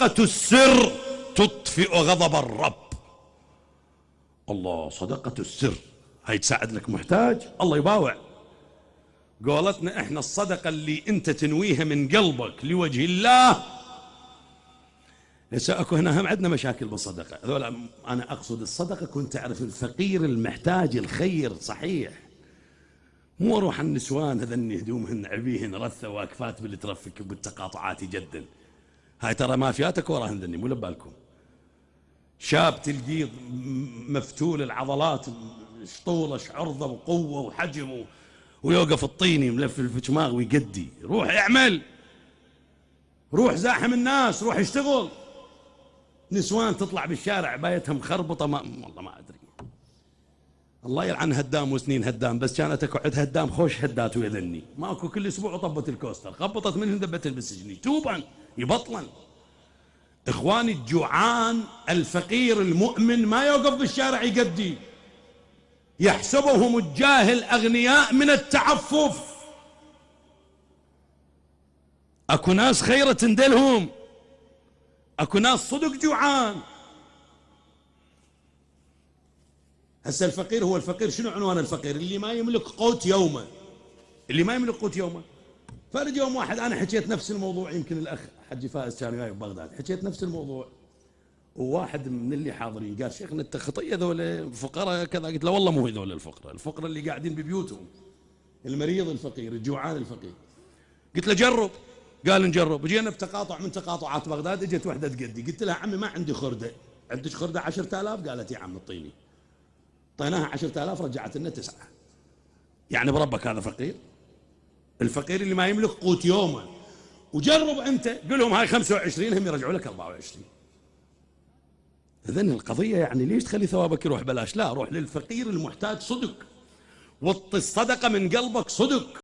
صدقة السر تطفئ غضب الرب. الله صدقة السر. هاي تساعد لك محتاج؟ الله يباوع. قولتنا إحنا الصدقة اللي أنت تنويها من قلبك لوجه الله. هسه أكو هنا هم عندنا مشاكل بالصدقة. هذول أنا أقصد الصدقة كنت تعرف الفقير المحتاج الخير صحيح. مو أروح النسوان هذني هدومهن عبيهن رثة واقفات باللي ترفك بالتقاطعات جدا. هاي ترى مافياتك وراهن ذني مو لبالكم. شاب تلقيه مفتول العضلات شطولش عرضه وقوه وحجم ويوقف الطيني ملف الفشماغ ويقدي. روح اعمل. روح زاحم الناس روح اشتغل. نسوان تطلع بالشارع بايتها مخربطه ما والله ما ادري. الله يلعن هدام وسنين هدام بس كانت اقعد هدام خوش هدات ويذني. ماكو كل أسبوع طبت الكوستر خبطت منهم دبتن بالسجن يتوبا يبطلا إخواني الجوعان الفقير المؤمن ما يوقف بالشارع يقدي. يحسبهم الجاهل أغنياء من التعفف. أكو ناس خيرة تندلهم. أكو ناس صدق جوعان. هسه الفقير هو الفقير شنو عنوان الفقير؟ اللي ما يملك قوت يومه. اللي ما يملك قوت يومه. فرد يوم واحد أنا حكيت نفس الموضوع يمكن الأخ حجي فائز كان وياي ببغداد حكيت نفس الموضوع. وواحد من اللي حاضرين قال شيخنا انت خطية ذولا فقراء كذا. قلت له والله مو هذول الفقراء الفقراء اللي قاعدين ببيوتهم المريض الفقير الجوعان الفقير. قلت له جرب. قال نجرب. جينا بتقاطع من تقاطعات بغداد اجت وحدة تقدي. قلت لها عمي ما عندي خردة. عندك خردة 10000 قالت يا عم اعطيني. أعطيناها 10000 رجعت لنا تسعة. يعني بربك هذا فقير؟ الفقير اللي ما يملك قوت يومه وجرب أنت قل لهم هاي 25 هم يرجعوا لك 24 إذن القضية يعني ليش تخلي ثوابك يروح؟ بلاش لا روح للفقير المحتاج صدق. وطي الصدقة من قلبك صدق.